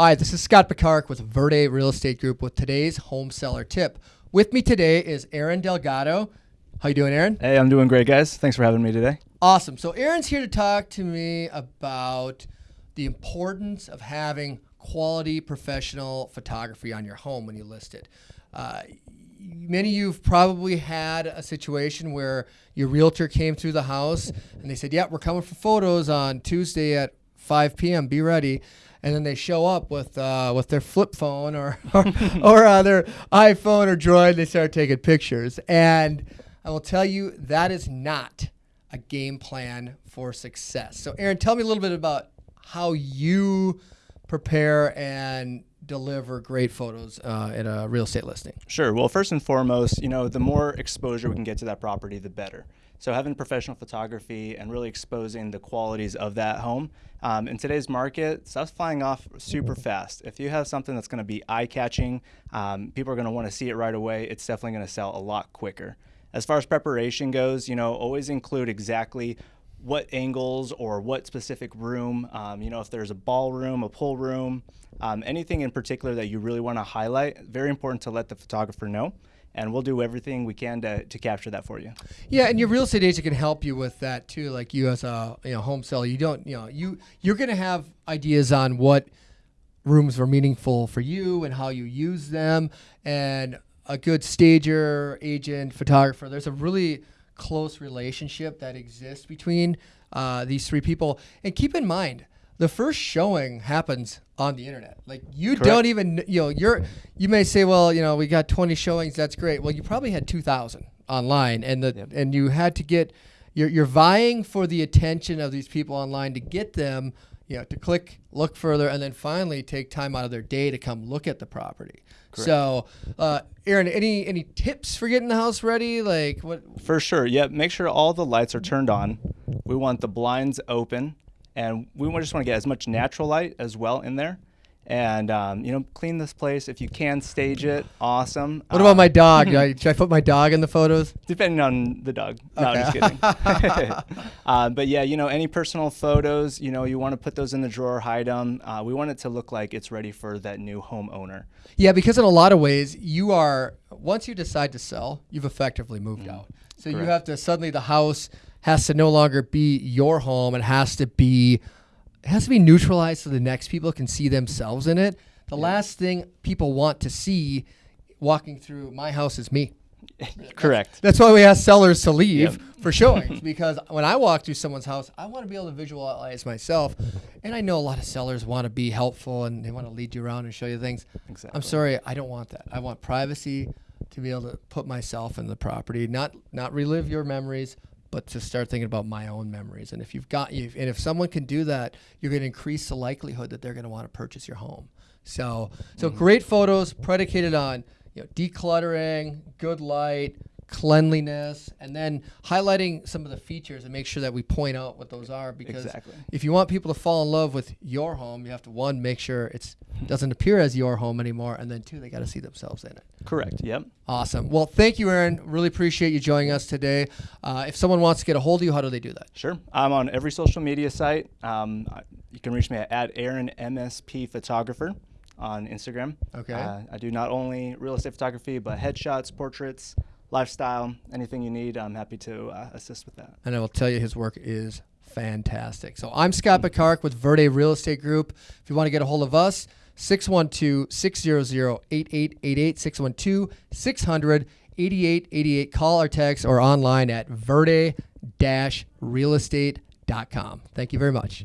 Hi, this is Scott Picard with Verde Real Estate Group with today's home seller tip. With me today is Aaron Delgado. How you doing, Aaron? Hey, I'm doing great, guys. Thanks for having me today. Awesome. So Aaron's here to talk to me about the importance of having quality professional photography on your home when you list it. Uh, many of you've probably had a situation where your realtor came through the house and they said, "Yeah, we're coming for photos on Tuesday at 5 p.m. Be ready." and then they show up with uh, with their flip phone or or, or uh, their iPhone or Droid. They start taking pictures, and I will tell you that is not a game plan for success. So, Aaron, tell me a little bit about how you prepare and deliver great photos uh, in a real estate listing. Sure. Well, first and foremost, you know, the more exposure we can get to that property, the better. So having professional photography and really exposing the qualities of that home. Um, in today's market, stuff's flying off super fast. If you have something that's going to be eye-catching, um, people are going to want to see it right away. It's definitely going to sell a lot quicker. As far as preparation goes, you know, always include exactly what angles or what specific room, um, you know, if there's a ballroom, a pool room, um, anything in particular that you really want to highlight, very important to let the photographer know. And we'll do everything we can to, to capture that for you. Yeah, and your real estate agent can help you with that too. Like you as a you know home seller, you don't you know you you're gonna have ideas on what rooms were meaningful for you and how you use them, and a good stager, agent, photographer. There's a really close relationship that exists between uh, these three people. And keep in mind, the first showing happens on the internet. Like you Correct. don't even you know you're you may say, well, you know, we got 20 showings, that's great. Well, you probably had 2,000 online, and the yep. and you had to get you're you're vying for the attention of these people online to get them you know, to click, look further, and then finally take time out of their day to come look at the property. Correct. So, uh, Aaron, any any tips for getting the house ready? Like what? For sure. Yep. Make sure all the lights are turned on. We want the blinds open, and we just want to get as much natural light as well in there and um, you know clean this place. If you can stage it awesome. What about my um, dog? Should i put my dog in the photos? Depending on the dog. Okay. no i'm just kidding. Uh, but yeah you know any personal photos you know you want to put those in the drawer hide them uh, we want it to look like it's ready for that new homeowner. Yeah because in a lot of ways you are once you decide to sell you've effectively moved mm. out. So Correct. you have to suddenly the house has to no longer be your home. It has to be it has to be neutralized so the next people can see themselves in it. The yeah. last thing people want to see walking through my house is me. Correct. That's, that's, why we ask sellers to leave yep. for showings because when I walk through someone's house, I want to be able to visualize myself. And I know a lot of sellers want to be helpful and they want to lead you around and show you things. Exactly. I'm sorry, I don't want that. I want privacy to be able to put myself in the property, not not relive your memories, but to start thinking about my own memories. And if you've got you, and if someone can do that, you're going to increase the likelihood that they're going to want to purchase your home. So, so mm-hmm. great photos predicated on you know decluttering, good light, cleanliness, and then highlighting some of the features and make sure that we point out what those are. Because exactly. if you want people to fall in love with your home, you have to one make sure it doesn't appear as your home anymore, and then two, they got to see themselves in it. Correct. Yep. Awesome. Well, thank you, Aaron. Really appreciate you joining us today. Uh, if someone wants to get a hold of you, how do they do that? Sure. I'm on every social media site. Um, you can reach me at, at Aaron MSP Photographer on Instagram. Okay. Uh, I do not only real estate photography, but headshots, portraits, lifestyle, anything you need, I'm happy to uh, assist with that. And I will tell you, his work is fantastic. So I'm Scott Picard with Verde Real Estate Group. If you want to get a hold of us, 612 600 8888, 612 600 8888. Call or text or online at verde realestate.com. Thank you very much.